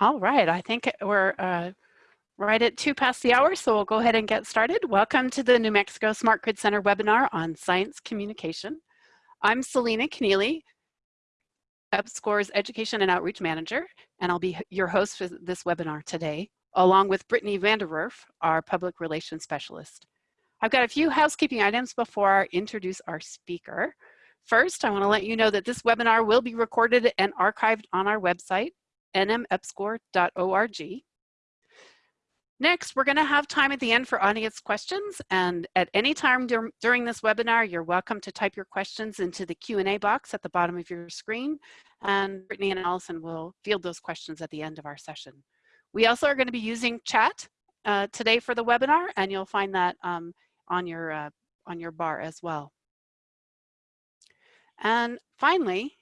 All right, I think we're uh, right at two past the hour, so we'll go ahead and get started. Welcome to the New Mexico Smart Grid Center webinar on science communication. I'm Selena Connealy, EPSCoR's Education and Outreach Manager, and I'll be your host for this webinar today, along with Brittany Vanderwerf, our Public Relations Specialist. I've got a few housekeeping items before I introduce our speaker. First, I want to let you know that this webinar will be recorded and archived on our website, nmepscor.org. Next, we're going to have time at the end for audience questions, and at any time dur during this webinar, you're welcome to type your questions into the Q&A box at the bottom of your screen, and Brittany and Allison will field those questions at the end of our session. We also are going to be using chat uh, today for the webinar, and you'll find that um, on, your, uh, on your bar as well. And finally,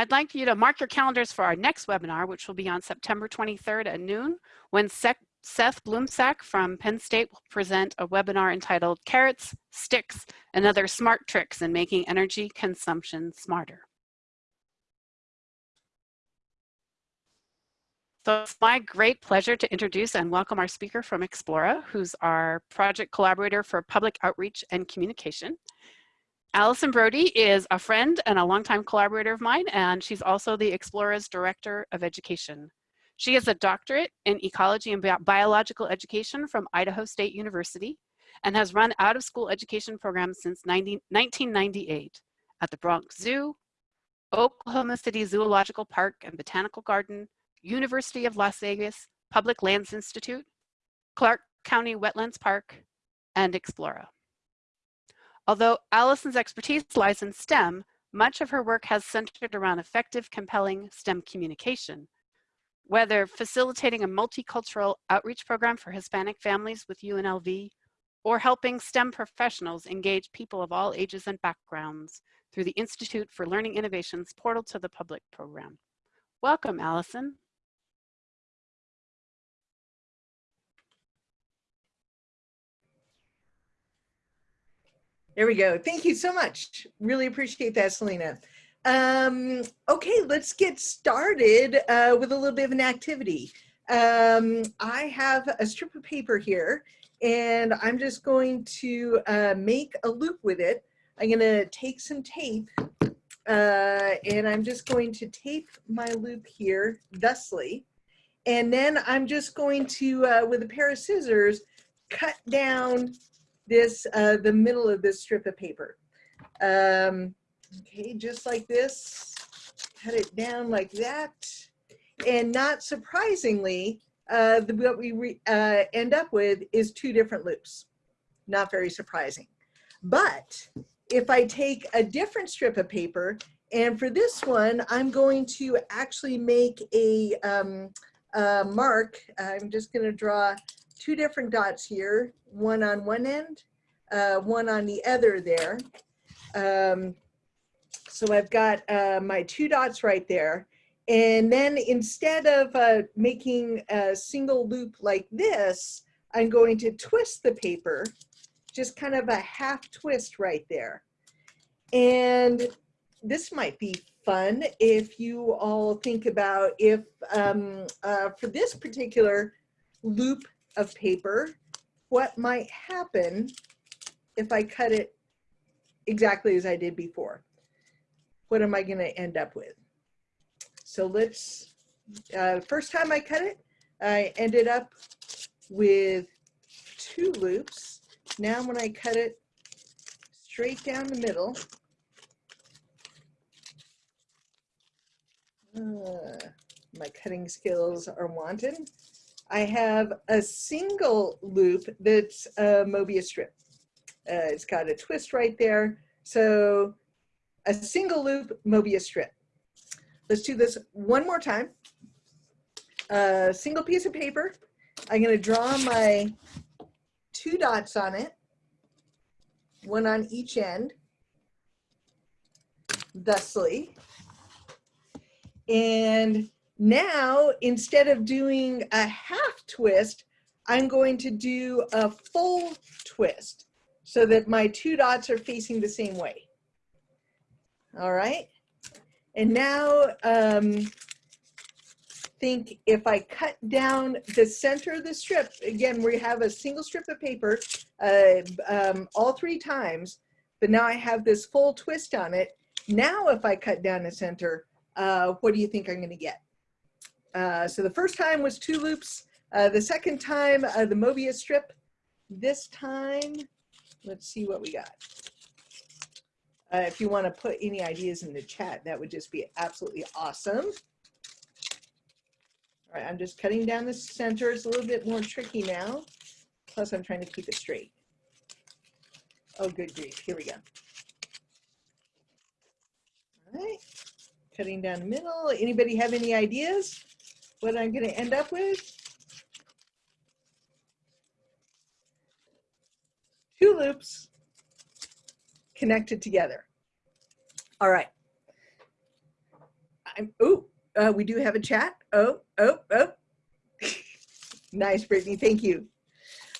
I'd like you to mark your calendars for our next webinar, which will be on September 23rd at noon, when Seth Blumsack from Penn State will present a webinar entitled Carrots, Sticks, and Other Smart Tricks in Making Energy Consumption Smarter. So it's my great pleasure to introduce and welcome our speaker from Explora, who's our project collaborator for public outreach and communication. Allison Brody is a friend and a longtime collaborator of mine, and she's also the Explora's Director of Education. She has a doctorate in ecology and biological education from Idaho State University and has run out-of-school education programs since 90, 1998 at the Bronx Zoo, Oklahoma City Zoological Park and Botanical Garden, University of Las Vegas, Public Lands Institute, Clark County Wetlands Park, and Explora. Although Allison's expertise lies in STEM, much of her work has centered around effective, compelling STEM communication. Whether facilitating a multicultural outreach program for Hispanic families with UNLV, or helping STEM professionals engage people of all ages and backgrounds through the Institute for Learning Innovations Portal to the Public program. Welcome, Allison. There we go. Thank you so much. Really appreciate that, Selena. Um, okay, let's get started uh, with a little bit of an activity. Um, I have a strip of paper here and I'm just going to uh, make a loop with it. I'm gonna take some tape uh, and I'm just going to tape my loop here thusly. And then I'm just going to, uh, with a pair of scissors, cut down this, uh, the middle of this strip of paper. Um, okay, just like this, cut it down like that. And not surprisingly, uh, the, what we uh, end up with is two different loops. Not very surprising. But if I take a different strip of paper, and for this one, I'm going to actually make a, um, a mark. I'm just going to draw two different dots here, one on one end, uh, one on the other there. Um, so I've got uh, my two dots right there. And then instead of uh, making a single loop like this, I'm going to twist the paper, just kind of a half twist right there. And this might be fun if you all think about if um, uh, for this particular loop of paper, what might happen if I cut it exactly as I did before? What am I going to end up with? So let's, uh, first time I cut it, I ended up with two loops. Now when I cut it straight down the middle, uh, my cutting skills are wanting. I have a single loop that's a Mobius strip. Uh, it's got a twist right there. So a single loop Mobius strip. Let's do this one more time. A single piece of paper. I'm going to draw my two dots on it, one on each end, thusly. And now, instead of doing a half twist, I'm going to do a full twist so that my two dots are facing the same way. All right. And now um, think if I cut down the center of the strip, again, we have a single strip of paper uh, um, all three times, but now I have this full twist on it. Now, if I cut down the center, uh, what do you think I'm gonna get? Uh, so the first time was two loops. Uh, the second time, uh, the Mobius strip. This time, let's see what we got. Uh, if you want to put any ideas in the chat, that would just be absolutely awesome. All right, I'm just cutting down the center. It's a little bit more tricky now. Plus, I'm trying to keep it straight. Oh, good grief. Here we go. All right, cutting down the middle. Anybody have any ideas what I'm going to end up with? Two loops connected together. All right. I'm, oh, uh, we do have a chat. Oh, oh, oh. nice, Brittany. Thank you.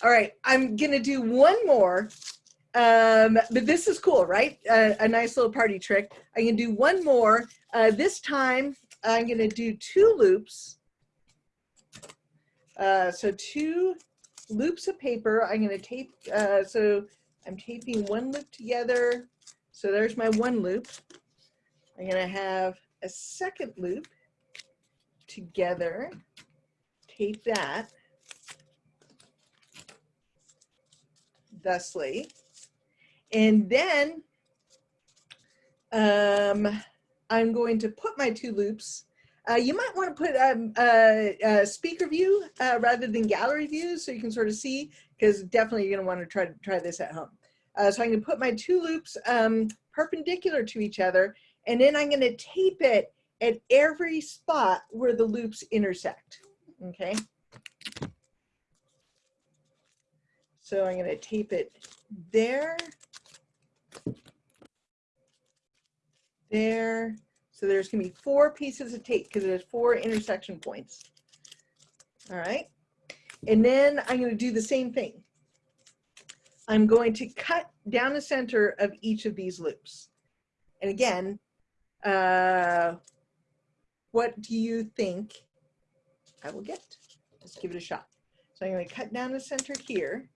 All right. I'm going to do one more. Um, but this is cool, right? Uh, a nice little party trick. Going to do one more. Uh, this time, I'm going to do two loops. Uh, so two loops of paper. I'm going to tape. Uh, so I'm taping one loop together. So there's my one loop. I'm going to have a second loop together. Tape that. Thusly. And then um, I'm going to put my two loops. Uh, you might want to put um, a, a, speaker view uh, rather than gallery view so you can sort of see because definitely you're going to want to try to try this at home. Uh, so I'm going to put my two loops um, perpendicular to each other and then I'm going to tape it at every spot where the loops intersect. Okay. So I'm going to tape it there there. So there's gonna be four pieces of tape because there's four intersection points. All right. And then I'm gonna do the same thing. I'm going to cut down the center of each of these loops. And again, uh, what do you think I will get? Let's give it a shot. So I'm going to cut down the center here.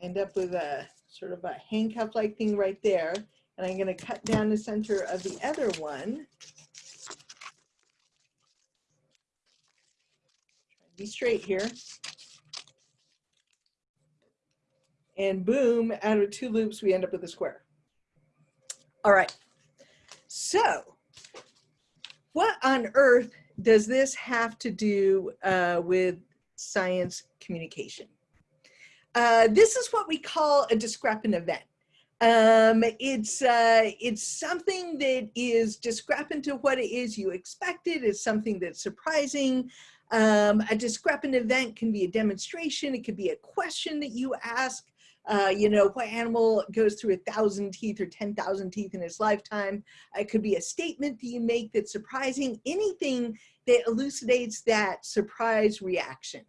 End up with a sort of a handcuff-like thing right there. And I'm going to cut down the center of the other one. Be straight here. And boom, out of two loops, we end up with a square. All right. So what on earth does this have to do uh, with science communication? Uh, this is what we call a discrepant event. Um, it's, uh, it's something that is discrepant to what it is you expected. It's something that's surprising. Um, a discrepant event can be a demonstration. It could be a question that you ask. Uh, you know, what animal goes through a thousand teeth or 10,000 teeth in its lifetime. It could be a statement that you make that's surprising, anything that elucidates that surprise reaction.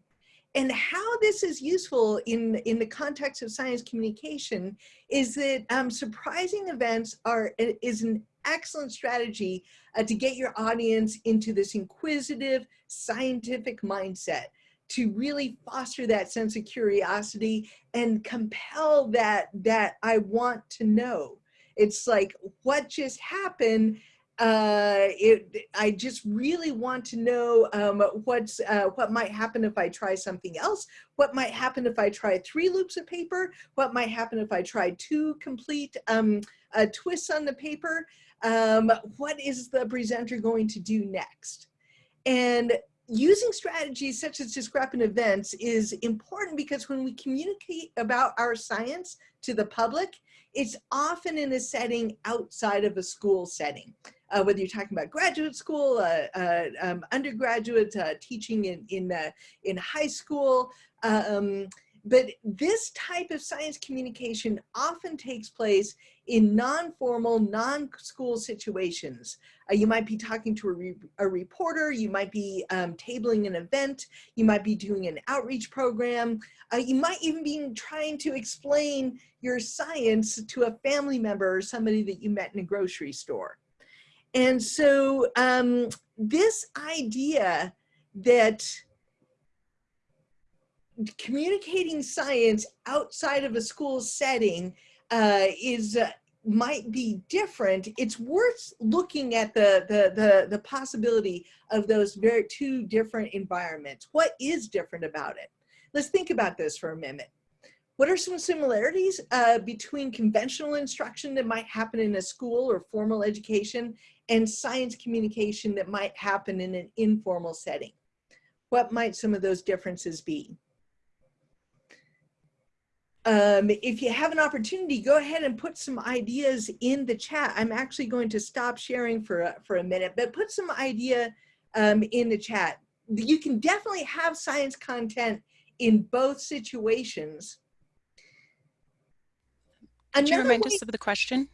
And how this is useful in, in the context of science communication is that um, surprising events are is an excellent strategy uh, to get your audience into this inquisitive scientific mindset to really foster that sense of curiosity and compel that that I want to know. It's like what just happened uh, it, I just really want to know um, what's, uh, what might happen if I try something else, what might happen if I try three loops of paper, what might happen if I try two complete um, uh, twists on the paper, um, what is the presenter going to do next? And using strategies such as discrepant events is important because when we communicate about our science to the public, it's often in a setting outside of a school setting uh, whether you're talking about graduate school, uh, uh, um, undergraduate uh, teaching in in uh, in high school. Um, but this type of science communication often takes place in non-formal, non-school situations. Uh, you might be talking to a, re a reporter, you might be um, tabling an event, you might be doing an outreach program, uh, you might even be trying to explain your science to a family member or somebody that you met in a grocery store. And so um, this idea that communicating science outside of a school setting uh, is uh, might be different. It's worth looking at the, the, the, the possibility of those very two different environments. What is different about it? Let's think about this for a minute. What are some similarities uh, between conventional instruction that might happen in a school or formal education and science communication that might happen in an informal setting? What might some of those differences be? Um, if you have an opportunity, go ahead and put some ideas in the chat. I'm actually going to stop sharing for a, for a minute, but put some idea um, in the chat. You can definitely have science content in both situations. Could you remind way, us of the question?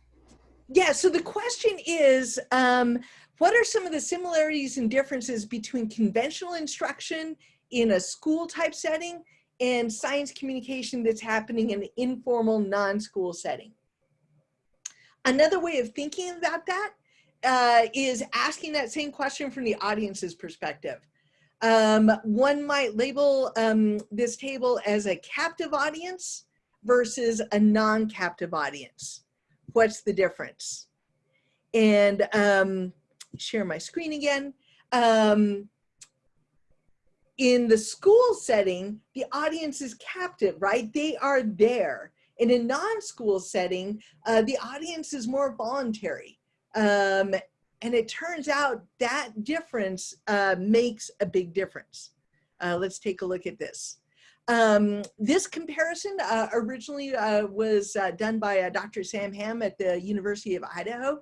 Yeah, so the question is, um, what are some of the similarities and differences between conventional instruction in a school type setting and science communication that's happening in an informal non-school setting. Another way of thinking about that uh, is asking that same question from the audience's perspective. Um, one might label um, this table as a captive audience versus a non-captive audience. What's the difference? And um, share my screen again. Um, in the school setting, the audience is captive, right? They are there. In a non-school setting, uh, the audience is more voluntary. Um, and it turns out that difference uh, makes a big difference. Uh, let's take a look at this. Um, this comparison uh, originally uh, was uh, done by Dr. Sam Ham at the University of Idaho.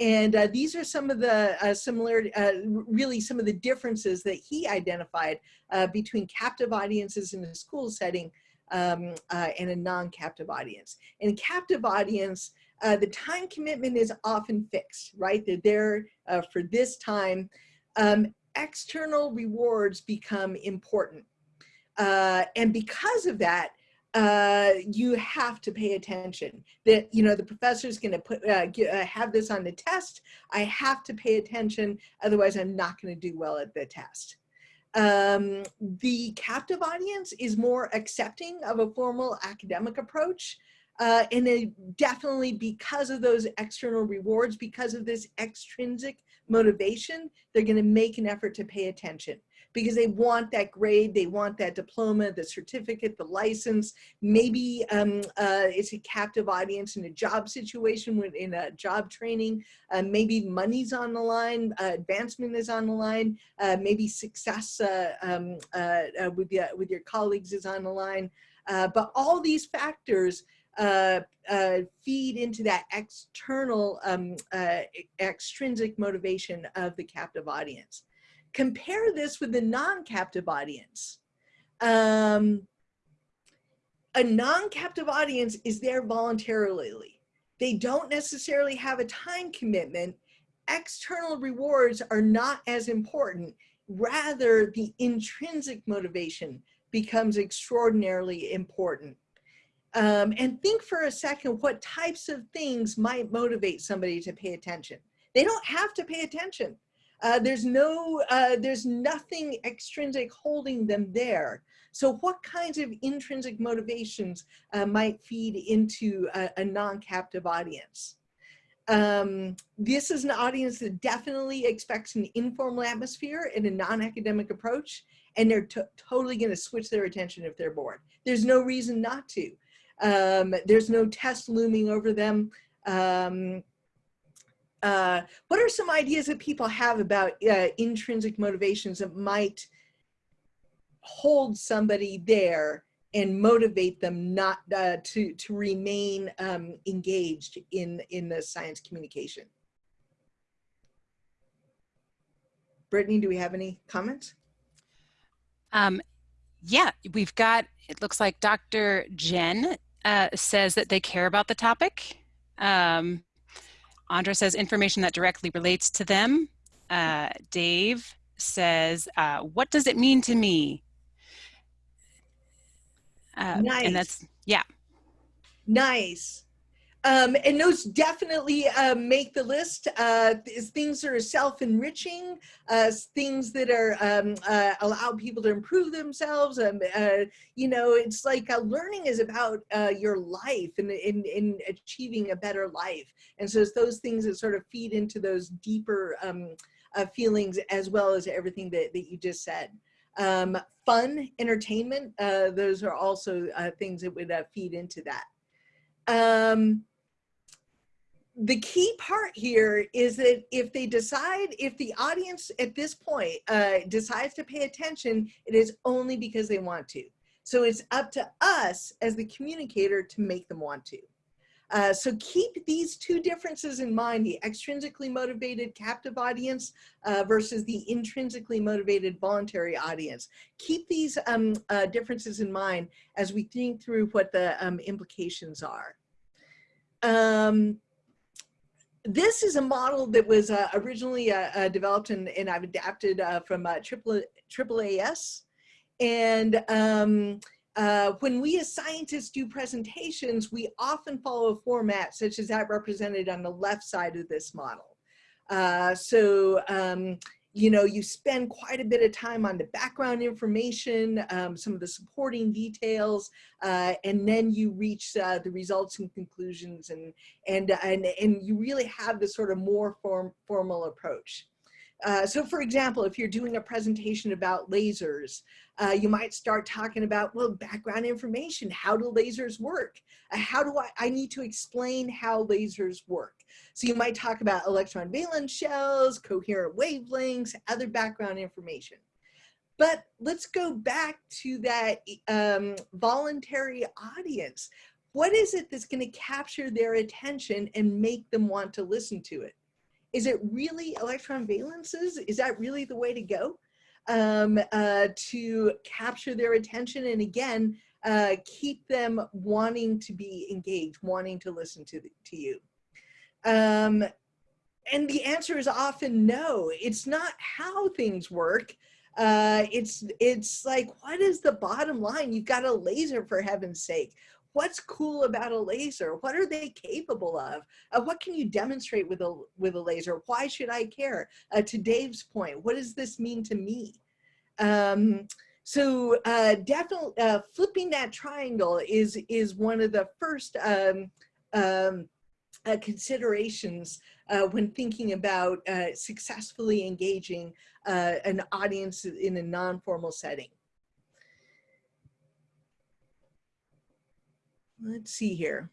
And uh, these are some of the uh, similarity, uh, really some of the differences that he identified uh, between captive audiences in a school setting um, uh, and a non-captive audience. In captive audience, uh, the time commitment is often fixed, right? They're there for this time. Um, external rewards become important. And because of that, uh, you have to pay attention that, you know, the professor is going to put, uh, get, uh, have this on the test. I have to pay attention. Otherwise I'm not going to do well at the test. Um, the captive audience is more accepting of a formal academic approach. Uh, and they definitely because of those external rewards, because of this extrinsic motivation, they're going to make an effort to pay attention because they want that grade, they want that diploma, the certificate, the license. Maybe um, uh, it's a captive audience in a job situation, in a job training. Uh, maybe money's on the line, uh, advancement is on the line. Uh, maybe success uh, um, uh, with, your, with your colleagues is on the line. but all these factors uh, uh, feed into that external um, uh, extrinsic motivation of the captive audience. Compare this with the non-captive audience. Um, a non-captive audience is there voluntarily. They don't necessarily have a time commitment. External rewards are not as important. Rather, the intrinsic motivation becomes extraordinarily important. Um, and think for a second what types of things might motivate somebody to pay attention. They don't have to pay attention. Uh, there's no, uh, there's nothing extrinsic holding them there. So what kinds of intrinsic motivations uh, might feed into a, a non-captive audience? Um, this is an audience that definitely expects an informal atmosphere and a non-academic approach, and they're totally gonna switch their attention if they're bored. There's no reason not to. Um, there's no test looming over them. Um, uh, what are some ideas that people have about uh, intrinsic motivations that might hold somebody there and motivate them not uh, to to remain um, engaged in in the science communication? Brittany, do we have any comments? Um, Yeah, we've got, it looks like Dr. Jen uh, says that they care about the topic. Um, Andra says information that directly relates to them. Uh, Dave says, uh, what does it mean to me? Uh, Nice. And that's, yeah. Nice. Um, and those definitely uh, make the list. Uh, things that are self-enriching, uh, things that are um, uh, allow people to improve themselves. Um, uh, you know, it's like uh, learning is about your life and in, in achieving a better life. And so it's those things that sort of feed into those deeper um, feelings as well as everything that, that you just said. Um, fun, entertainment, uh, those are also uh, things that would uh, feed into that. Um, the key part here is that if they decide, if the audience at this point uh, decides to pay attention, it is only because they want to. So it's up to us as the communicator to make them want to. Uh, so keep these two differences in mind, the extrinsically motivated captive audience uh, versus the intrinsically motivated voluntary audience. Keep these um, uh, differences in mind as we think through what the um, implications are. Um, this is a model that was uh, originally uh, uh, developed and, and I've adapted uh, from uh, AAAS. And um, uh, when we as scientists do presentations, we often follow a format such as that represented on the left side of this model. So um, you know, you spend quite a bit of time on the background information, um, some of the supporting details, uh, and then you reach uh, the results and conclusions and, and, and, and you really have this sort of more form, formal approach. Uh, so for example, if you're doing a presentation about lasers, uh, you might start talking about, well, background information. How do lasers work? Uh, how do I, I need to explain how lasers work? So you might talk about electron valence shells, coherent wavelengths, other background information. But let's go back to that um, voluntary audience. What is it that's going to capture their attention and make them want to listen to it? Is it really electron valences? Is that really the way to go um, uh, to capture their attention? And again, uh, keep them wanting to be engaged, wanting to listen to, the, to you. Um, and the answer is often no. It's not how things work. Uh, it's it's like, what is the bottom line? You've got a laser for heaven's sake what's cool about a laser? What are they capable of? Uh, what can you demonstrate with a, with a laser? Why should I care? Uh, to Dave's point, what does this mean to me? Um, so uh, definitely uh, flipping that triangle is, is one of the first um, um, uh, considerations uh, when thinking about successfully engaging an audience in a non-formal setting. Let's see here.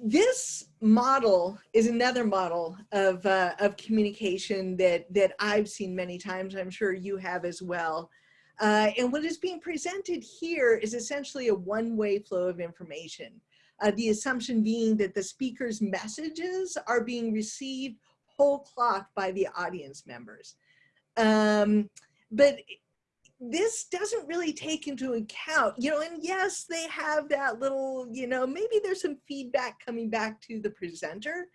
This model is another model of, uh, of communication that, that I've seen many times. I'm sure you have as well. Uh, and what is being presented here is essentially a one-way flow of information. Uh, the assumption being that the speaker's messages are being received whole cloth by the audience members. Um, but this doesn't really take into account, you know, and yes, they have that little, you know, maybe there's some feedback coming back to the presenter,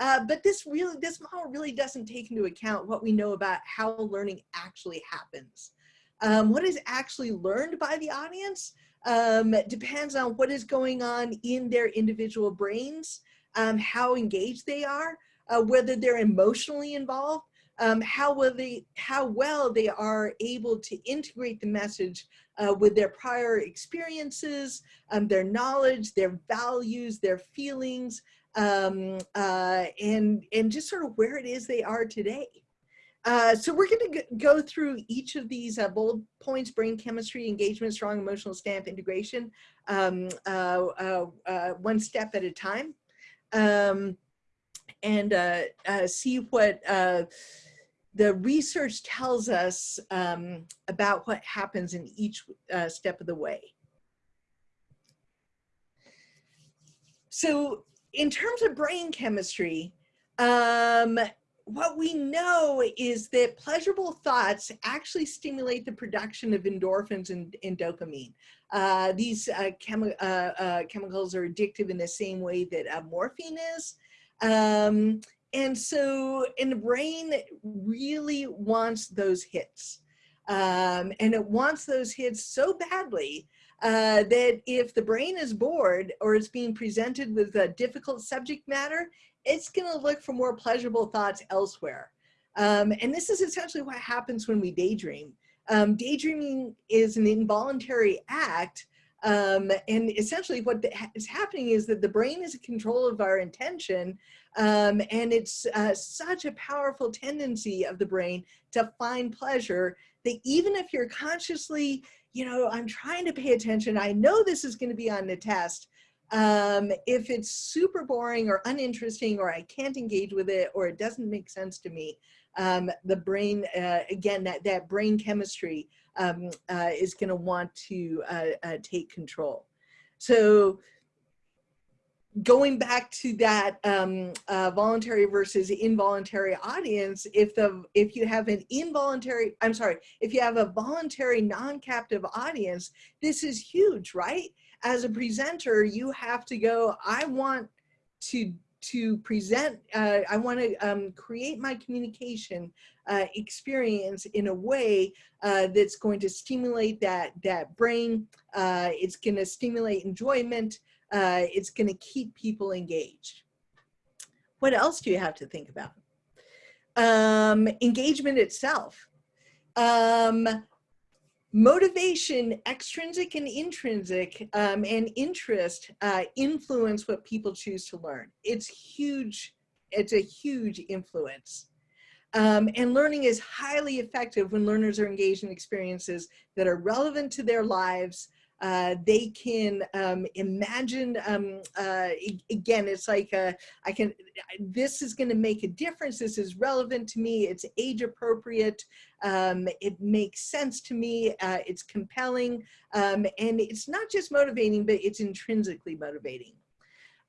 uh, but this really, this model really doesn't take into account what we know about how learning actually happens. Um, what is actually learned by the audience um, depends on what is going on in their individual brains, um, how engaged they are, uh, whether they're emotionally involved, um, how, will they, how well they are able to integrate the message uh, with their prior experiences, um, their knowledge, their values, their feelings, um, uh, and, and just sort of where it is they are today. Uh, so we're going to go through each of these uh, bullet points, brain chemistry, engagement, strong emotional stamp, integration, um, uh, uh, uh one step at a time. Um, and uh, see what the research tells us um, about what happens in each uh, step of the way. So in terms of brain chemistry, um, what we know is that pleasurable thoughts actually stimulate the production of endorphins and, and dopamine. Uh, these uh, chemi uh, uh, chemicals are addictive in the same way that uh, morphine is. Um, and so, and the brain really wants those hits. Um, and it wants those hits so badly uh, that if the brain is bored or it's being presented with a difficult subject matter, it's going to look for more pleasurable thoughts elsewhere. Um, and this is essentially what happens when we daydream. Um, daydreaming is an involuntary act. Um, and essentially what is happening is that the brain is in control of our intention. Um, and it's uh, such a powerful tendency of the brain to find pleasure that even if you're consciously, you know, I'm trying to pay attention, I know this is going to be on the test, um, if it's super boring or uninteresting or I can't engage with it or it doesn't make sense to me, um, the brain, uh, again, that, that brain chemistry um, uh, is gonna want to uh, uh take control. So going back to that um, uh, voluntary versus involuntary audience, if the if you have an involuntary, I'm sorry, if you have a voluntary non-captive audience, this is huge, right? as a presenter, you have to go, I want to to present, uh, I want to um, create my communication uh, experience in a way uh, that's going to stimulate that, that brain, uh, it's going to stimulate enjoyment, uh, it's going to keep people engaged. What else do you have to think about? Um, engagement itself. Um, motivation, extrinsic and intrinsic, um, and interest uh, influence what people choose to learn. It's huge. It's a huge influence. Um, and learning is highly effective when learners are engaged in experiences that are relevant to their lives, uh, they can um, imagine, um, uh, again, it's like, uh, I can, this is gonna make a difference. This is relevant to me. It's age appropriate. Um, it makes sense to me. Uh, it's compelling. Um, and it's not just motivating, but it's intrinsically motivating.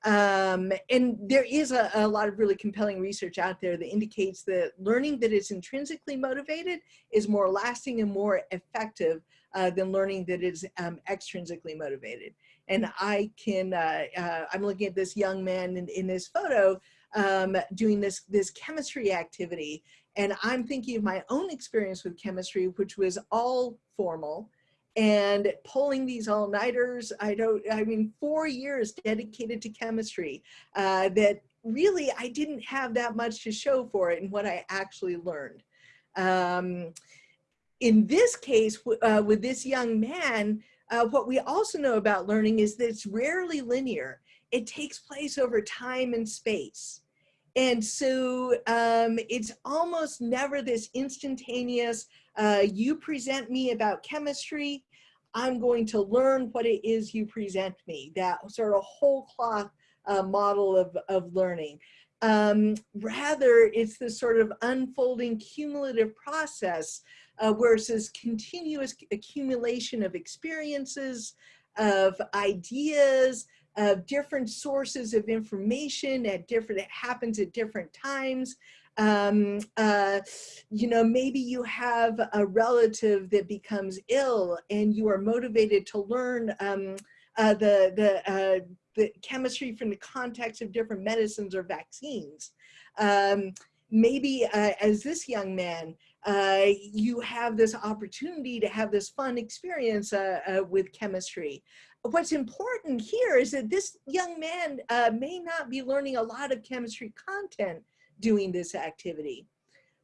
Um, and there is a, a, lot of really compelling research out there that indicates that learning that is intrinsically motivated is more lasting and more effective uh, than learning that is um, extrinsically motivated. And I can, uh, uh, I'm looking at this young man in, in this photo um, doing this, this chemistry activity. And I'm thinking of my own experience with chemistry, which was all formal and pulling these all-nighters. I don't, I mean, four years dedicated to chemistry uh, that really I didn't have that much to show for it and what I actually learned. Um, in this case, uh, with this young man, uh, what we also know about learning is that it's rarely linear. It takes place over time and space. And so um, it's almost never this instantaneous, uh, you present me about chemistry, I'm going to learn what it is you present me, that sort of whole cloth uh, model of, of learning. Um, rather, it's this sort of unfolding cumulative process uh, versus continuous accumulation of experiences, of ideas, of different sources of information at different, it happens at different times. Um, uh, you know, maybe you have a relative that becomes ill and you are motivated to learn um, uh, the, the, uh, the chemistry from the context of different medicines or vaccines. Um, maybe uh, as this young man, uh, you have this opportunity to have this fun experience uh, uh, with chemistry. What's important here is that this young man uh, may not be learning a lot of chemistry content doing this activity,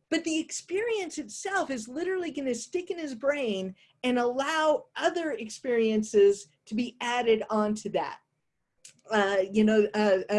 but the experience itself is literally going to stick in his brain and allow other experiences to be added onto that. Uh, you know,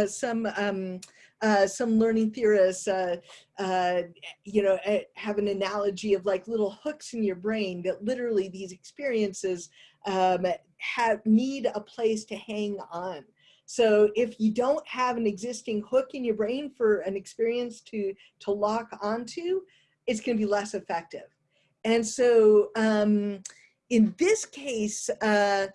some um, uh, some learning theorists, uh, uh, you know, eh, have an analogy of like little hooks in your brain that literally these experiences um, have need a place to hang on. So if you don't have an existing hook in your brain for an experience to, to lock onto, it's gonna be less effective. And so um, in this case, uh,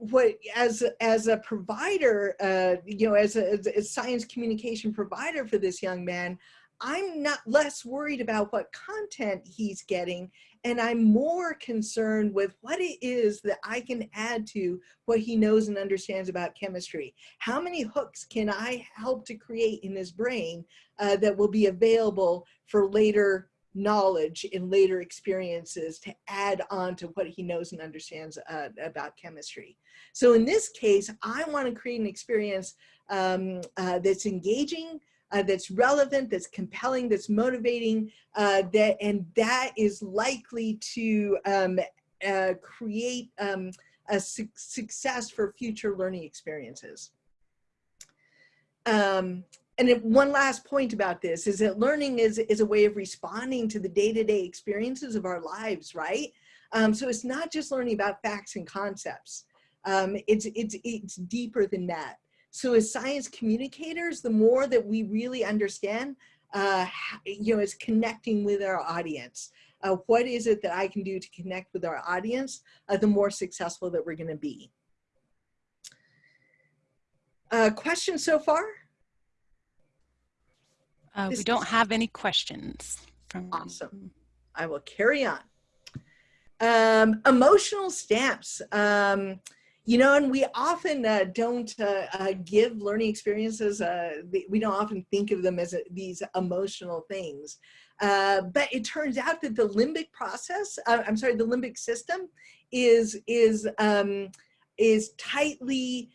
what as as a provider uh you know as a, as a, science communication provider for this young man I'm not less worried about what content he's getting and I'm more concerned with what it is that I can add to what he knows and understands about chemistry. How many hooks can I help to create in his brain uh, that will be available for later knowledge in later experiences to add on to what he knows and understands uh, about chemistry. So in this case, I want to create an experience um, uh, that's engaging, uh, that's relevant, that's compelling, that's motivating, uh, that and that is likely to um, uh, create um, a su success for future learning experiences. Um, and one last point about this is that learning is, is a way of responding to the day-to-day -day experiences of our lives, right? Um, so it's not just learning about facts and concepts. Um, it's, it's, it's deeper than that. So as science communicators, the more that we really understand, uh, you know, is connecting with our audience. Uh, what is it that I can do to connect with our audience, uh, the more successful that we're gonna be. Uh, questions so far? Uh, we don't have any questions. From... Awesome. I will carry on. Um, emotional stamps. Um, you know, and we often uh, don't uh, uh, give learning experiences, uh, we don't often think of them as a, these emotional things. Uh, but it turns out that the limbic process, uh, I'm sorry, the limbic system is, is, um, is tightly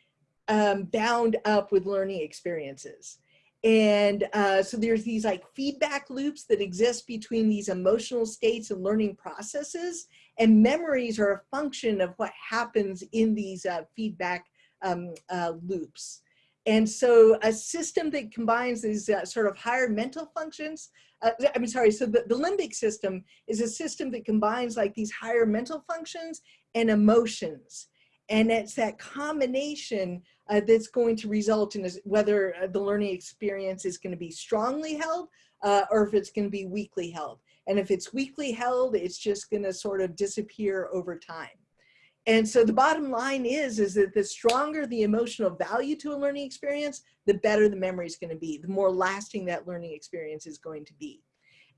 um, bound up with learning experiences. And uh, so there's these like feedback loops that exist between these emotional states and learning processes and memories are a function of what happens in these uh, feedback um, uh, loops. And so a system that combines these uh, sort of higher mental functions, uh, I'm sorry, so the, the limbic system is a system that combines like these higher mental functions and emotions. And it's that combination uh, that's going to result in whether uh, the learning experience is going to be strongly held uh, or if it's going to be weakly held. And if it's weakly held, it's just going to sort of disappear over time. And so the bottom line is, is that the stronger the emotional value to a learning experience, the better the memory is going to be, the more lasting that learning experience is going to be.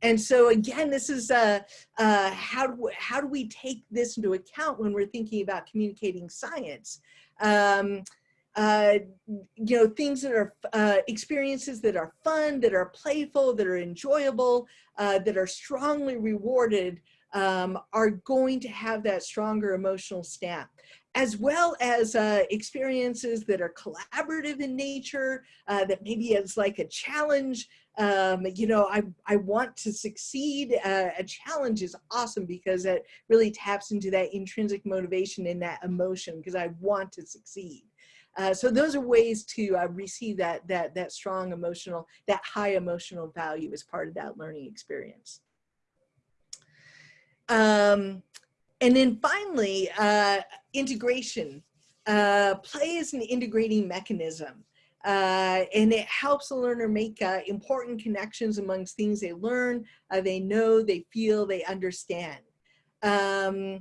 And so again, this is uh, uh, how, do, how do we take this into account when we're thinking about communicating science? Um, uh, you know, things that are uh, experiences that are fun, that are playful, that are enjoyable, uh, that are strongly rewarded um, are going to have that stronger emotional stamp as well as uh, experiences that are collaborative in nature, uh, that maybe it's like a challenge. Um, you know, I, I want to succeed. Uh, a challenge is awesome because it really taps into that intrinsic motivation and that emotion because I want to succeed. Uh, so those are ways to uh, receive that, that, that strong emotional, that high emotional value as part of that learning experience. Um, and then finally, uh, integration. Uh, play is an integrating mechanism. Uh, and it helps a learner make uh, important connections amongst things they learn, uh, they know, they feel, they understand. Um,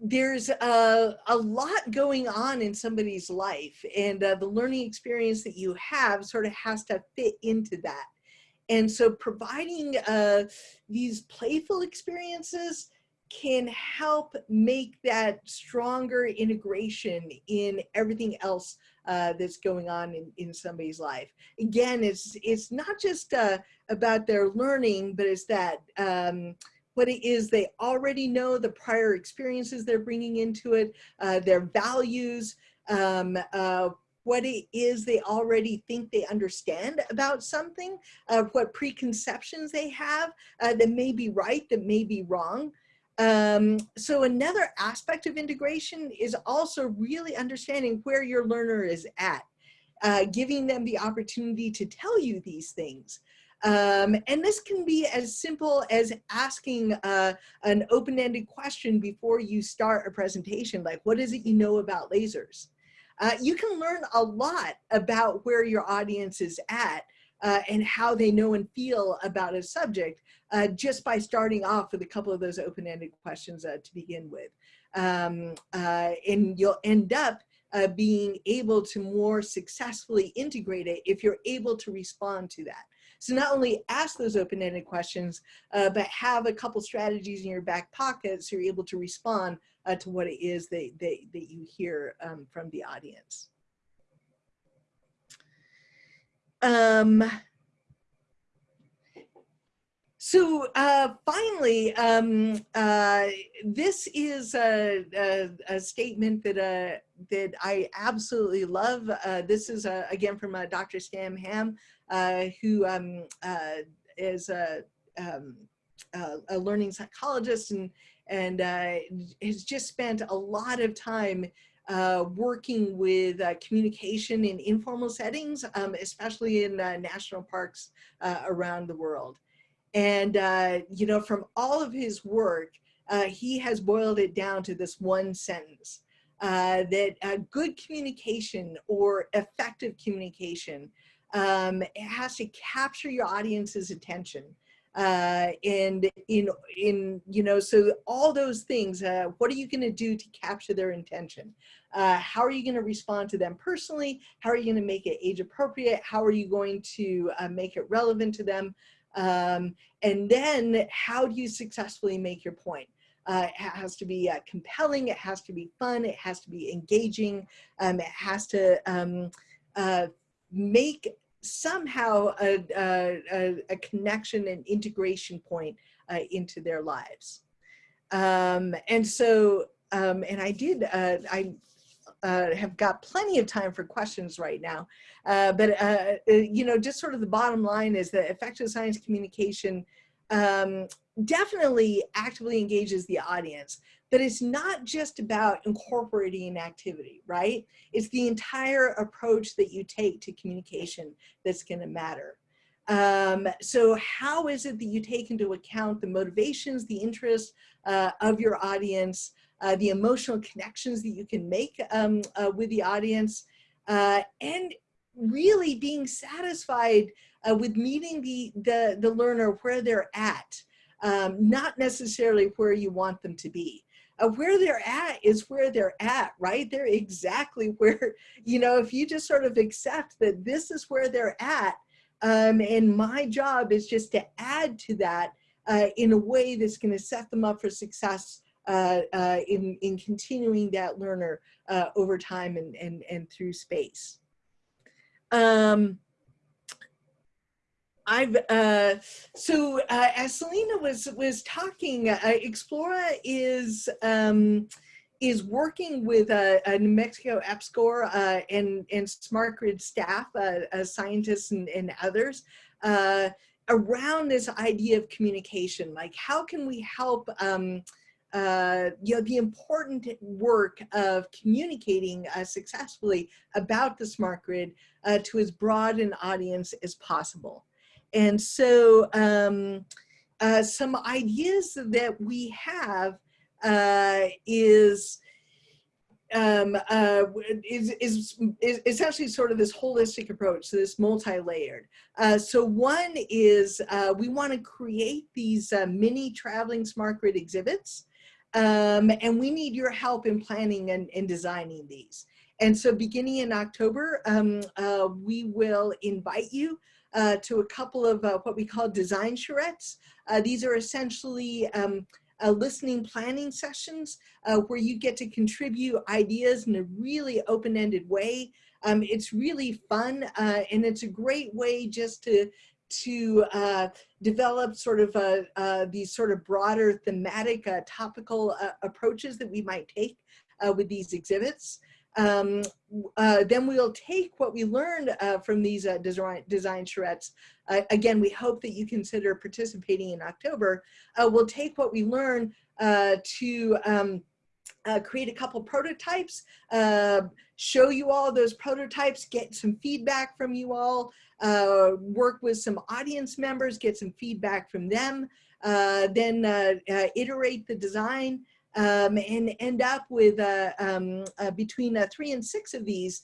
there's a, a lot going on in somebody's life and uh, the learning experience that you have sort of has to fit into that. And so providing uh, these playful experiences can help make that stronger integration in everything else uh, that's going on in, in somebody's life. Again, it's, it's not just uh, about their learning, but it's that um, what it is they already know, the prior experiences they're bringing into it, uh, their values, um, uh, what it is they already think they understand about something, uh, what preconceptions they have uh, that may be right, that may be wrong. Um, so another aspect of integration is also really understanding where your learner is at, uh, giving them the opportunity to tell you these things. Um, and this can be as simple as asking uh, an open-ended question before you start a presentation, like what is it you know about lasers? Uh, you can learn a lot about where your audience is at uh, and how they know and feel about a subject uh, just by starting off with a couple of those open-ended questions uh, to begin with. Um, uh, and you'll end up uh, being able to more successfully integrate it if you're able to respond to that. So not only ask those open-ended questions, uh, but have a couple strategies in your back pocket so you're able to respond uh, to what it is that, that, that you hear um, from the audience. Um, so uh, finally, um, uh, this is a, a, a statement that uh, that I absolutely love. Uh, this is uh, again from uh, Dr. Sam Ham, who um, is a, um, a, learning psychologist and and has just spent a lot of time working with communication in informal settings, um, especially in national parks around the world. And, uh, you know, from all of his work, uh, he has boiled it down to this one sentence, uh, that uh, good communication or effective communication um, it has to capture your audience's attention. Uh, and in, in, you know, so all those things, uh, what are you going to do to capture their intention? Uh, how are you going to respond to them personally? How are you going to make it age appropriate? How are you going to make it relevant to them? Um, and then how do you successfully make your point? Uh, it has to be uh, compelling, it has to be fun, it has to be engaging, um, it has to um, uh, make somehow a, a, a, connection and integration point uh, into their lives. Um, and so, um, and I did, uh, I uh, have got plenty of time for questions right now. Uh, but, uh, uh, you know, just sort of the bottom line is that effective science communication um, definitely actively engages the audience, but it's not just about incorporating an activity, right? It's the entire approach that you take to communication that's gonna matter. Um, so how is it that you take into account the motivations, the interests uh, of your audience, uh, the emotional connections that you can make um, uh, with the audience, uh, and really being satisfied uh, with meeting the, the, the learner where they're at, um, not necessarily where you want them to be. Uh, where they're at is where they're at, right? They're exactly where, you know, if you just sort of accept that this is where they're at, um, and my job is just to add to that uh, in a way that's going to set them up for success uh, uh, in, in continuing that learner uh, over time and, and, and through space. Um, I've uh, so uh, as Selena was was talking, uh, Explora is um, is working with uh, New Mexico EPSCoR uh, and and Smart Grid staff, uh, scientists and, and others around this idea of communication. Like, how can we help um, uh, you know, the important work of communicating uh, successfully about the smart grid uh, to as broad an audience as possible. And so um, uh, some ideas that we have uh, is, um, uh, is, is, is, essentially sort of this holistic approach, so this multi-layered. Uh, so one is uh, we want to create these uh, mini traveling smart grid exhibits um, and we need your help in planning and, and designing these. And so beginning in October, um, uh, we will invite you uh, to a couple of uh, what we call design charrettes. Uh, these are essentially um, listening planning sessions uh, where you get to contribute ideas in a really open-ended way. Um, it's really fun uh, and it's a great way just to to uh, develop sort of uh, uh, these sort of broader thematic uh, topical uh, approaches that we might take uh, with these exhibits. Um, then we'll take what we learned from these design, design charrettes. again, we hope that you consider participating in October. we'll take what we learn to um, create a couple prototypes, show you all those prototypes, get some feedback from you all, uh, work with some audience members, get some feedback from them, uh, then uh, uh iterate the design um, and end up with uh, um, uh, between three and six of these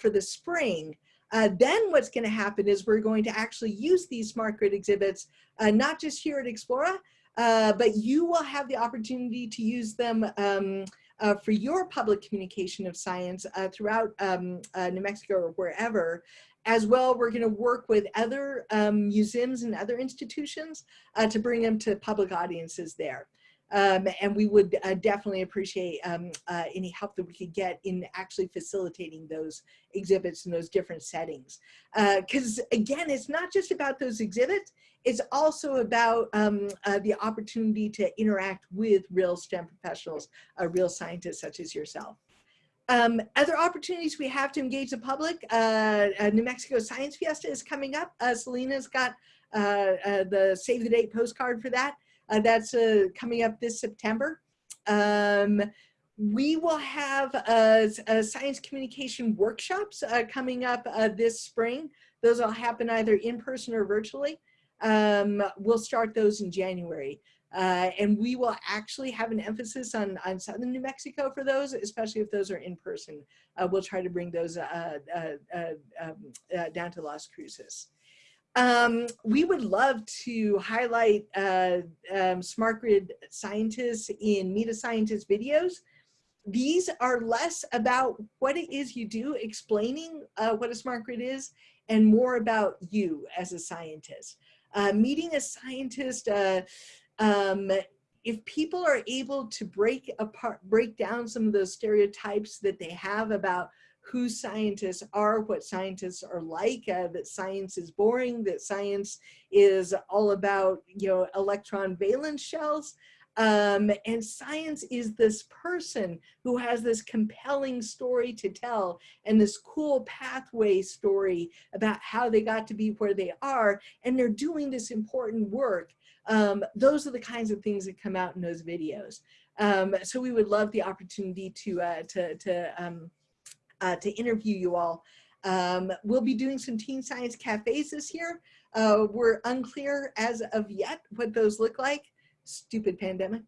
for the spring. then what's going to happen is we're going to actually use these smart grid exhibits, not just here at Explora, but you will have the opportunity to use them um, uh, for your public communication of science uh, throughout um, uh, New Mexico or wherever. As well, we're going to work with other um, museums and other institutions uh, to bring them to public audiences there. Um, and we would uh, definitely appreciate um, uh, any help that we could get in actually facilitating those exhibits in those different settings. Because uh, again, it's not just about those exhibits, it's also about um, uh, the opportunity to interact with real STEM professionals, uh, real scientists such as yourself. Um, other opportunities we have to engage the public, uh, New Mexico Science Fiesta is coming up. Selena's got the Save the Date postcard for that. Uh, that's uh, coming up this September. Um, we will have uh, science communication workshops uh, coming up uh, this spring. Those will happen either in person or virtually. Um, we'll start those in January. Uh, and we will actually have an emphasis on, on Southern New Mexico for those, especially if those are in person. we'll try to bring those um, down to Las Cruces. Um, we would love to highlight uh, um, smart grid scientists in Meet a Scientist videos. These are less about what it is you do, explaining uh, what a smart grid is, and more about you as a scientist. Uh, meeting a scientist, uh, um, if people are able to break apart, break down some of those stereotypes that they have about who scientists are, what scientists are like, uh, that science is boring, that science is all about, you know, electron valence shells. Um, and science is this person who has this compelling story to tell and this cool pathway story about how they got to be where they are. And they're doing this important work. Um, those are the kinds of things that come out in those videos. Um, so we would love the opportunity to, uh, to, to um, uh, to interview you all. Um, we'll be doing some teen science cafes this year. Uh, we're unclear as of yet what those look like. Stupid pandemic.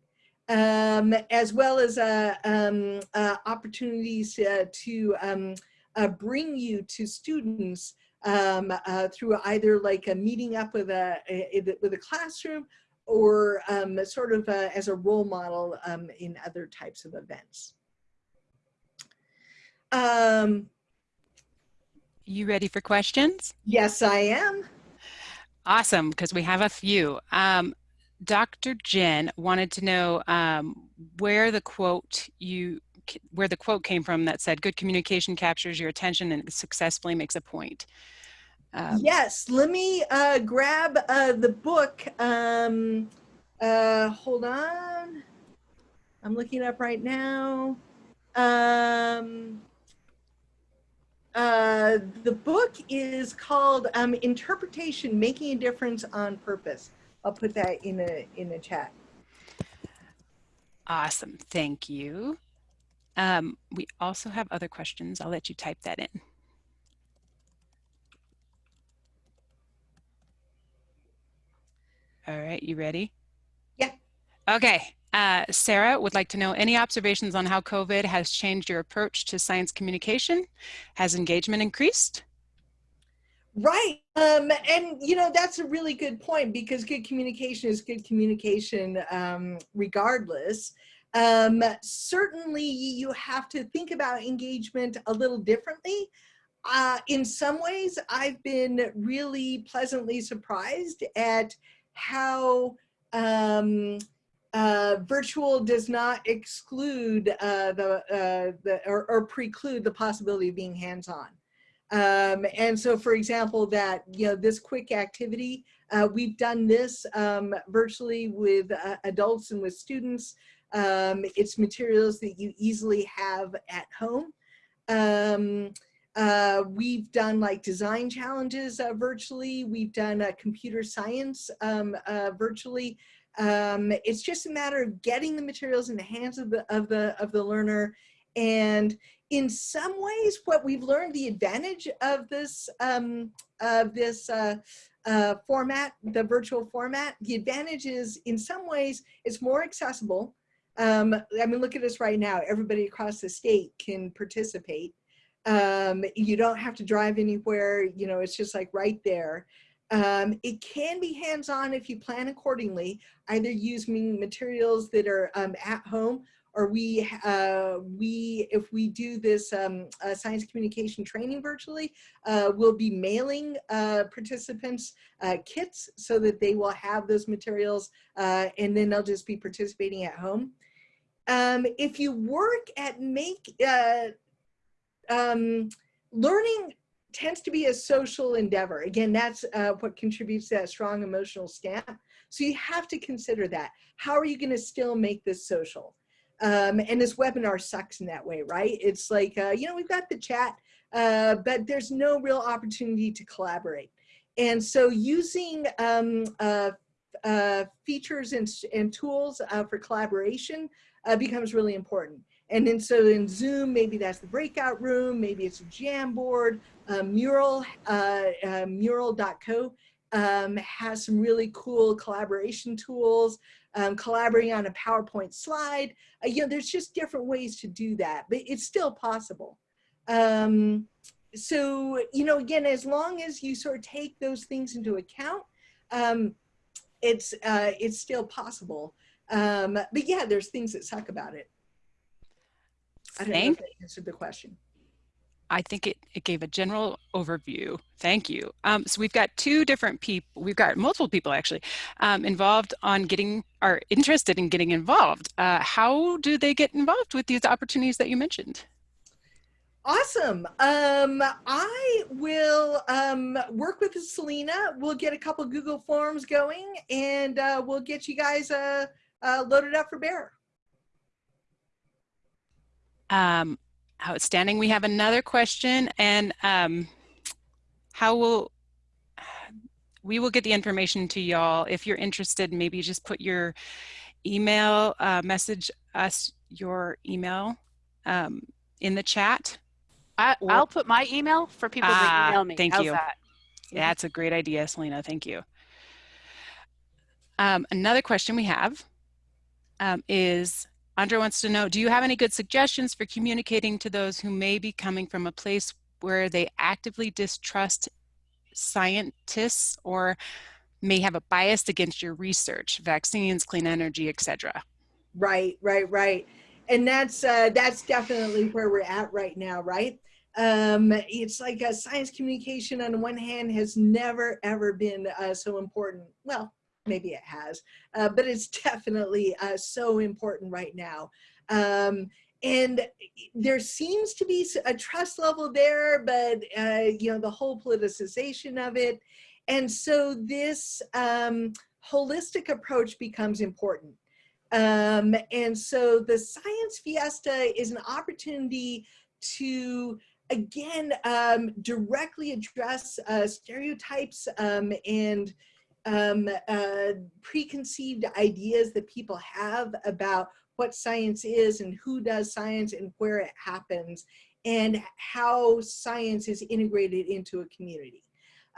Um, as well as uh, um, uh, opportunities uh, to um, uh, bring you to students um, uh, through either like a meeting up with a, a with a classroom or um, sort of as a role model in other types of events. Um, you ready for questions? Yes, I am. Awesome, because we have a few. Um, Dr. Jen wanted to know um, where the quote you where the quote came from that said good communication captures your attention and successfully makes a point. Um, yes, let me uh, grab uh, the book. Um, uh, hold on. I'm looking up right now. Um, uh, the book is called um, Interpretation, Making a Difference on Purpose. I'll put that in a, in a chat. Awesome, thank you. Um, we also have other questions. I'll let you type that in. All right, you ready? Yeah. Okay, uh, Sarah would like to know any observations on how COVID has changed your approach to science communication? Has engagement increased? Right. Um, and, you know, that's a really good point because good communication is good communication um, regardless. Um, certainly, you have to think about engagement a little differently. Uh, in some ways, I've been really pleasantly surprised at how um, uh, virtual does not exclude uh, the, uh, the or, or, preclude the possibility of being hands-on. Um, and so, for example, that you know this quick activity, uh, we've done this um, virtually with uh, adults and with students. Um, it's materials that you easily have at home. Um, uh, we've done like design challenges uh, virtually. We've done uh, computer science um, uh, virtually. Um, it's just a matter of getting the materials in the hands of the, of the, of the learner. And in some ways, what we've learned, the advantage of this, um, of this uh, uh, format, the virtual format, the advantage is in some ways, it's more accessible. Um, I mean, look at us right now. Everybody across the state can participate. Um, you don't have to drive anywhere. You know, it's just like right there. Um, it can be hands-on if you plan accordingly, either using materials that are um, at home or we, uh, we if we do this um, uh, science communication training virtually, uh, we'll be mailing uh, participants uh, kits so that they will have those materials uh, and then they'll just be participating at home. Um, if you work at make, um, learning tends to be a social endeavor. Again, that's what contributes to that strong emotional stamp. So you have to consider that. How are you gonna still make this social? Um, and this webinar sucks in that way, right? It's like, uh, you know, we've got the chat, uh, but there's no real opportunity to collaborate. And so using um, uh, uh features and, and tools uh, for collaboration uh, becomes really important. And then so in Zoom, maybe that's the breakout room, maybe it's a Jamboard, Mural, mural.co um, has some really cool collaboration tools um, collaborating on a PowerPoint slide. Uh, you know, there's just different ways to do that, but it's still possible. Um, so, you know, again, as long as you sort of take those things into account, um, it's, uh, it's still possible. Um, but yeah, there's things that suck about it. I don't Thank know if that answered the question. I think it, it gave a general overview. Thank you. Um, so we've got two different people, we've got multiple people actually um, involved on getting, are interested in getting involved. Uh, how do they get involved with these opportunities that you mentioned? Awesome. Um, I will um, work with Selena. We'll get a couple Google Forms going and uh, we'll get you guys uh, uh, loaded up for Bear. Um, Outstanding. We have another question and um, how will, we will get the information to y'all. If you're interested, maybe just put your email, uh, message us your email um, in the chat. I, will put my email for people ah, to email me. Thank How's you. That? That's a great idea, Selena. Thank you. Um, another question we have um, is, Andrea wants to know, do you have any good suggestions for communicating to those who may be coming from a place where they actively distrust scientists or may have a bias against your research, vaccines, clean energy, etc. Right, right, right. And that's uh, that's definitely where we're at right now, right? Um, it's like a science communication on the one hand has never ever been uh, so important. Well, maybe it has, uh, but it's definitely uh, so important right now. Um, and there seems to be a trust level there, but uh, you know the whole politicization of it, and so this um, holistic approach becomes important. Um, and so the Science Fiesta is an opportunity to again um, directly address uh, stereotypes um, and um, uh, preconceived ideas that people have about what science is and who does science and where it happens and how science is integrated into a community.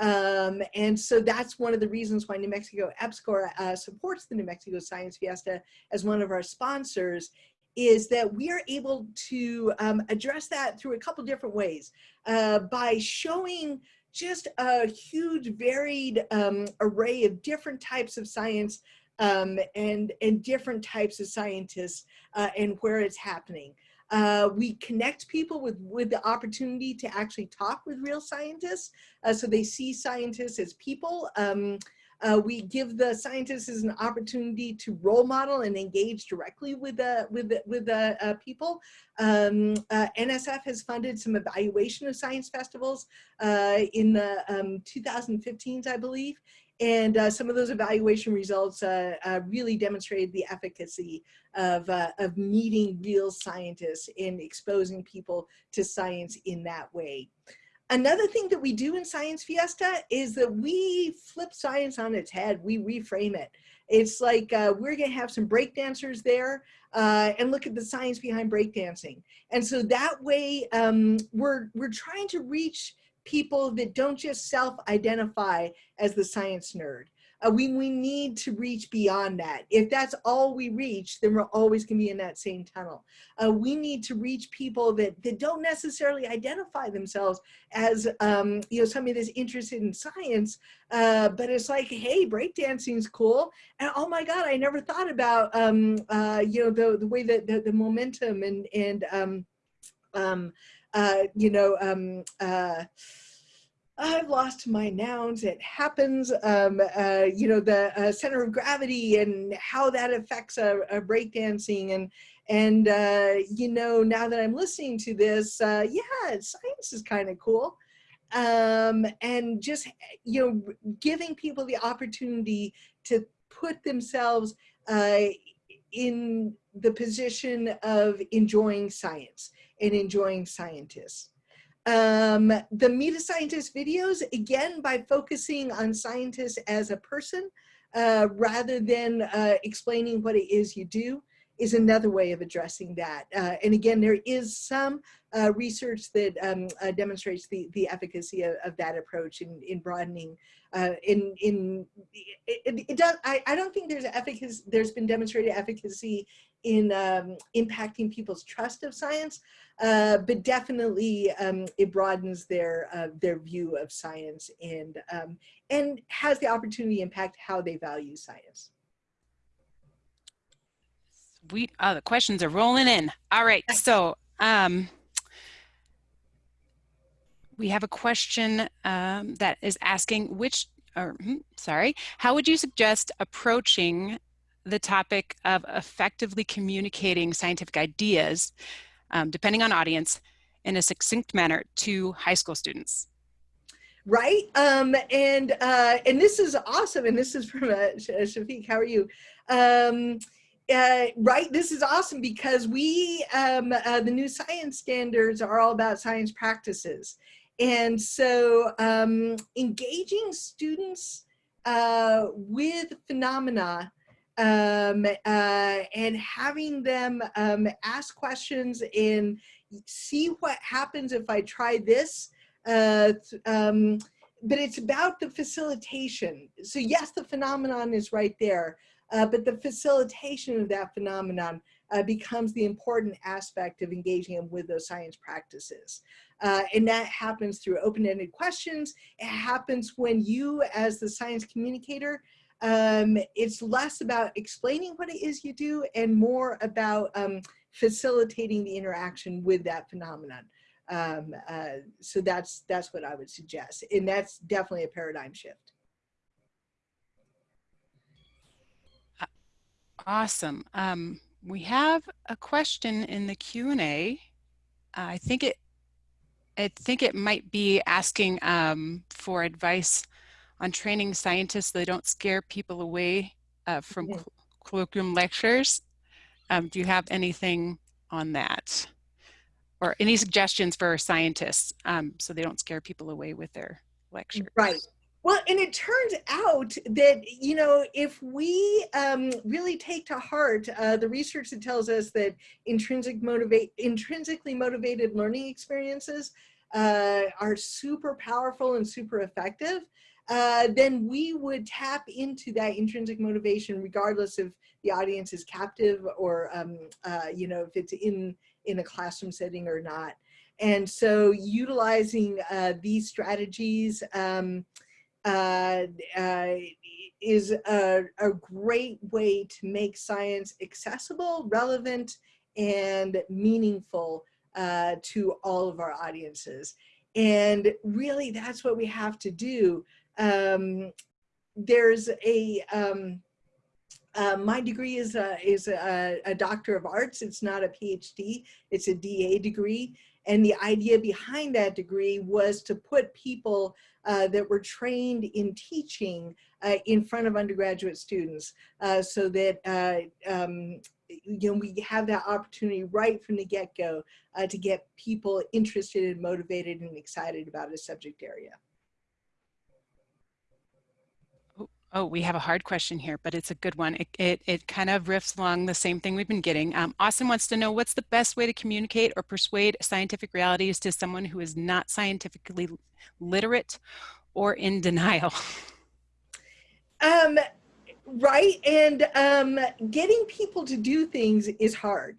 Um, and so that's one of the reasons why New Mexico EPSCoR uh, supports the New Mexico Science Fiesta as one of our sponsors is that we are able to um, address that through a couple different ways uh, by showing just a huge varied um, array of different types of science um, and, and different types of scientists uh, and where it's happening. Uh, we connect people with, with the opportunity to actually talk with real scientists. Uh, so they see scientists as people. Um, uh, we give the scientists an opportunity to role model and engage directly with the with the, with the uh, people. Um, uh, NSF has funded some evaluation of science festivals uh, in the um, 2015s, I believe, and uh, some of those evaluation results uh, really demonstrated the efficacy of of meeting real scientists and exposing people to science in that way. Another thing that we do in Science Fiesta is that we flip science on its head. We reframe it. It's like uh, we're going to have some breakdancers there uh, and look at the science behind breakdancing. And so that way um, we're, we're trying to reach people that don't just self-identify as the science nerd. Uh, we, we need to reach beyond that. If that's all we reach, then we're always gonna be in that same tunnel. Uh, we need to reach people that, that don't necessarily identify themselves as, um, you know, somebody that's interested in science, uh, but it's like, hey, breakdancing's cool. And oh my God, I never thought about, um, uh, you know, the, the way that the, the momentum and, and um, um, uh, you know, um, uh, I've lost my nouns. It happens. Um, uh, you know, the uh, center of gravity and how that affects a, a breakdancing. And, and uh, you know, now that I'm listening to this, uh, yeah, science is kind of cool. Um, and just, you know, giving people the opportunity to put themselves uh, in the position of enjoying science and enjoying scientists. Um, the Meet a Scientist videos, again, by focusing on scientists as a person, uh, rather than uh, explaining what it is you do, is another way of addressing that. Uh, and again, there is some uh, research that um, uh, demonstrates the, the efficacy of, of, that approach in, in broadening. Uh, in in it, it, does. I, I don't think there's efficacy. There's been demonstrated efficacy in um, impacting people's trust of science, uh, but definitely um, it broadens their uh, their view of science and um, and has the opportunity to impact how they value science. We uh, the questions are rolling in. All right, so um, we have a question um, that is asking which, or hmm, sorry, how would you suggest approaching the topic of effectively communicating scientific ideas, um, depending on audience, in a succinct manner to high school students? Right, um, and uh, and this is awesome, and this is from uh, Shafiq. How are you? Um, uh, right, this is awesome because we, um, uh, the new science standards are all about science practices. And so um, engaging students uh, with phenomena um, uh, and having them um, ask questions and see what happens if I try this. Uh, um, but it's about the facilitation. So yes, the phenomenon is right there, uh, but the facilitation of that phenomenon uh, becomes the important aspect of engaging them with those science practices. Uh, and that happens through open-ended questions. It happens when you, as the science communicator, um, it's less about explaining what it is you do and more about um, facilitating the interaction with that phenomenon. Um, uh, so that's that's what I would suggest, and that's definitely a paradigm shift. Awesome. Um, we have a question in the Q&A. I think it I think it might be asking um, for advice on training scientists so they don't scare people away uh, from mm-hmm. colloquium lectures. Um, do you have anything on that? Or any suggestions for scientists um, so they don't scare people away with their lectures? Right. Well, and it turns out that, you know, if we um, really take to heart uh, the research that tells us that intrinsic motivate, intrinsically motivated learning experiences uh, are super powerful and super effective, uh, then we would tap into that intrinsic motivation regardless if the audience is captive or, um, uh, you know, if it's in, in a classroom setting or not. And so utilizing uh, these strategies, um, uh, uh, is a, a great way to make science accessible, relevant, and meaningful uh, to all of our audiences. And really, that's what we have to do. Um, there's a, um, uh, my degree is a, is a, a, Doctor of Arts. It's not a PhD, it's a DA degree. And the idea behind that degree was to put people uh, that were trained in teaching uh, in front of undergraduate students uh, so that uh, um, you know, we have that opportunity right from the get-go uh, to get people interested and motivated and excited about a subject area. Oh, we have a hard question here, but it's a good one. It, it, it kind of riffs along the same thing we've been getting. Um, Austin wants to know what's the best way to communicate or persuade scientific realities to someone who is not scientifically literate or in denial? Um, right? And um, getting people to do things is hard.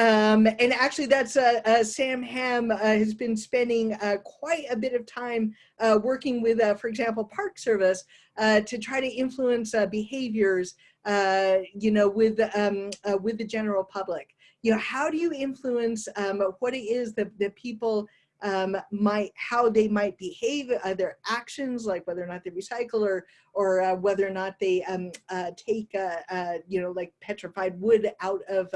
Um, and actually that's uh, uh, Sam Ham uh, has been spending uh, quite a bit of time uh, working with, uh, for example, Park Service to try to influence behaviors, you know, with, um, with the general public. You know, how do you influence um, what it is that, that people um, might how they might behave, uh, their actions, like whether or not they recycle or or uh, whether or not they um, uh, take uh, uh, you know like petrified wood out of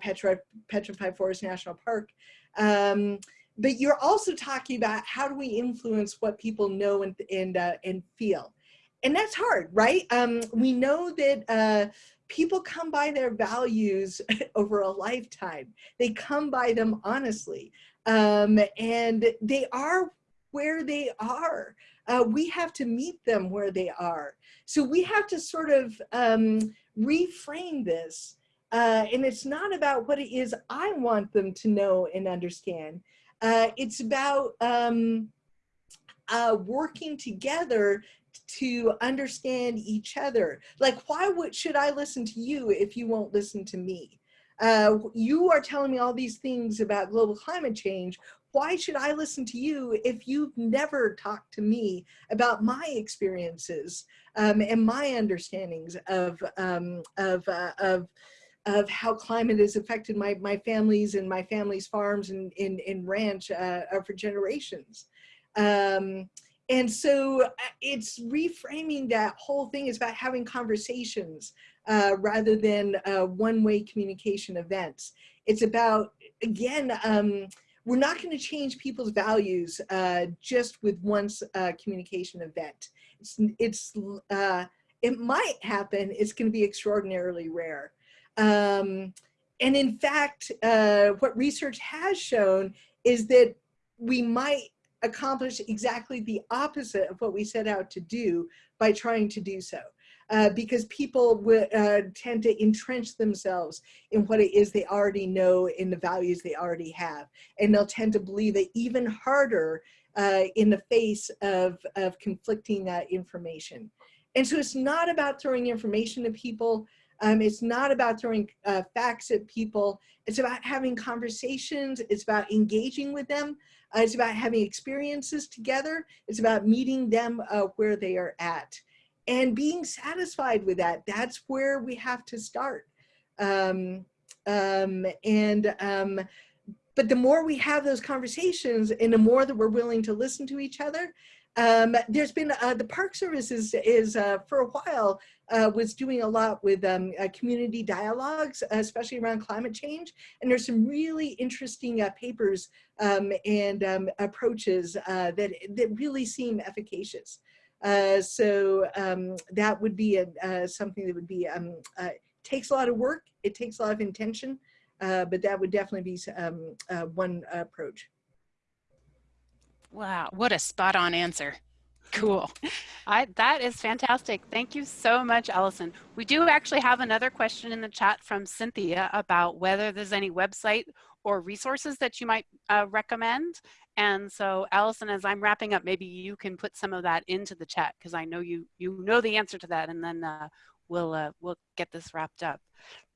Petra, Petrified Forest National Park. Um, but you're also talking about how do we influence what people know and and uh, and feel, and that's hard, right? Um, we know that people come by their values over a lifetime. They come by them honestly. Um, and they are where they are. Uh, we have to meet them where they are. So we have to sort of um, reframe this. Uh, and it's not about what it is I want them to know and understand. Uh, it's about um, uh, working together to understand each other. Like, why would, should I listen to you if you won't listen to me? Uh, you are telling me all these things about global climate change. Why should I listen to you if you've never talked to me about my experiences um, and my understandings of, um, of, uh, of, of how climate has affected my, my families and my family's farms and, in ranch uh, for generations. Um, and so uh, it's reframing that whole thing is about having conversations uh, rather than uh, one-way communication events. It's about, again, um, we're not going to change people's values uh, just with one uh, communication event. It's, it's uh, it might happen. It's going to be extraordinarily rare. Um, and in fact, what research has shown is that we might accomplish exactly the opposite of what we set out to do by trying to do so. Uh, because people uh, tend to entrench themselves in what it is they already know in the values they already have. And they'll tend to believe it even harder uh, in the face of, of conflicting information. And so it's not about throwing information at people. Um, it's not about throwing uh, facts at people. It's about having conversations. It's about engaging with them. Uh, it's about having experiences together. It's about meeting them uh, where they are at and being satisfied with that. That's where we have to start. Um, um, and um, but the more we have those conversations and the more that we're willing to listen to each other, um, there's been uh, the Park Service is, is uh, for a while uh, was doing a lot with um, uh, community dialogues, especially around climate change. And there's some really interesting uh, papers um, and um, approaches uh, that, that really seem efficacious. so um, that would be a, something that would be, um, takes a lot of work, it takes a lot of intention, but that would definitely be one approach. Wow, what a spot on answer. Cool. I, that is fantastic. Thank you so much, Allison. We do actually have another question in the chat from Cynthia about whether there's any website or resources that you might uh, recommend. And so Allison, as I'm wrapping up, maybe you can put some of that into the chat because I know you you know the answer to that and then uh, we'll, uh, we'll get this wrapped up.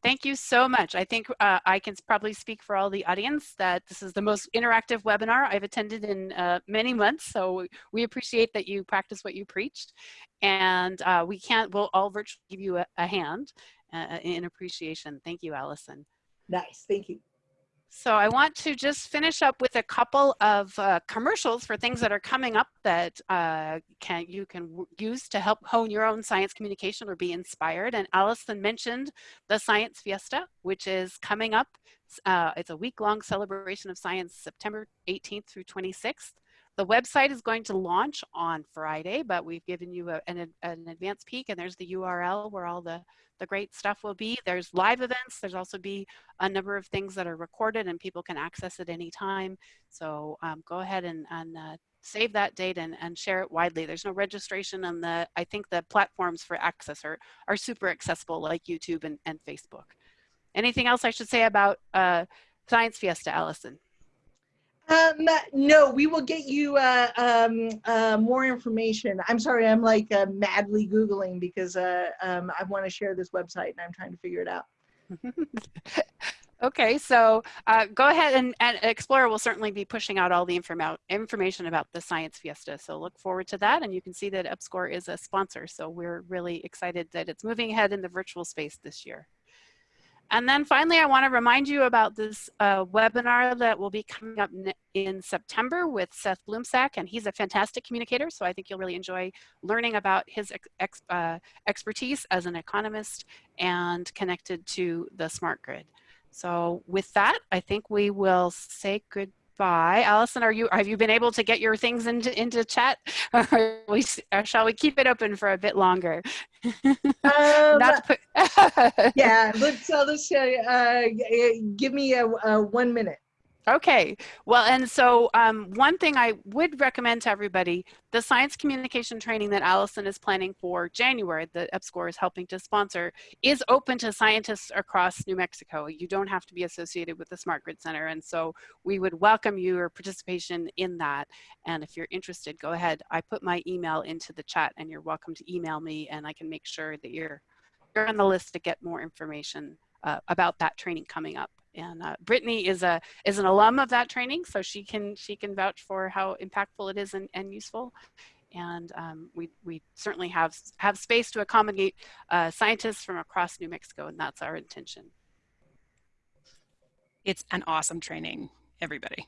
Thank you so much. I think uh, I can probably speak for all the audience that this is the most interactive webinar I've attended in uh, many months. So we appreciate that you practice what you preached. And uh, we can't, we'll all virtually give you a, a hand uh, in appreciation. Thank you, Allison. Nice, thank you. So I want to just finish up with a couple of uh, commercials for things that are coming up that uh, can you can use to help hone your own science communication or be inspired. And Allison mentioned the Science Fiesta, which is coming up. Uh, it's a week-long celebration of science, September 18th through 26th. The website is going to launch on Friday, but we've given you a, an, an advance peek and there's the URL where all the the great stuff will be. There's live events. There's also be a number of things that are recorded and people can access at any time. So um, go ahead and, and uh, save that date and, and share it widely. There's no registration on the, I think the platforms for access are, are super accessible like YouTube and, and Facebook. Anything else I should say about uh, Science Fiesta, Allison? Um, no, we will get you uh, um, uh, more information. I'm sorry, I'm like uh, madly Googling because uh, um, I want to share this website and I'm trying to figure it out. okay, so uh, go ahead and, and Explora will certainly be pushing out all the informa information about the Science Fiesta. So look forward to that. And you can see that EPSCoR is a sponsor. So we're really excited that it's moving ahead in the virtual space this year. And then finally, I want to remind you about this uh, webinar that will be coming up in September with Seth Blumsack, and he's a fantastic communicator, so I think you'll really enjoy learning about his ex uh, expertise as an economist and connected to the smart grid. So with that, I think we will say goodbye by. Allison, are you have you been able to get your things into into chat, or, we, or shall we keep it open for a bit longer? Um, put yeah, let's uh, let's uh, uh, give me a, a one minute. Okay, well, and so um, one thing I would recommend to everybody, the science communication training that Allison is planning for January, that EPSCoR is helping to sponsor, is open to scientists across New Mexico. You don't have to be associated with the Smart Grid Center, and so we would welcome your participation in that. And if you're interested, go ahead. I put my email into the chat, and you're welcome to email me, and I can make sure that you're, you're on the list to get more information uh, about that training coming up and uh, Brittany is a is an alum of that training, so she can she can vouch for how impactful it is and, and useful. And um, we we certainly have have space to accommodate uh, scientists from across New Mexico, and that's our intention. It's an awesome training, everybody.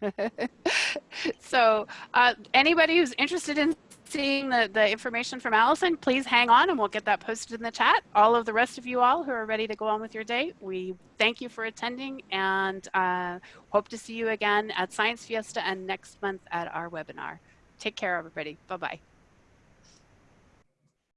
so uh, anybody who's interested in seeing the, the information from Allison, please hang on and we'll get that posted in the chat. All of the rest of you all who are ready to go on with your day, we thank you for attending and uh, hope to see you again at Science Fiesta and next month at our webinar. Take care, everybody. Bye-bye.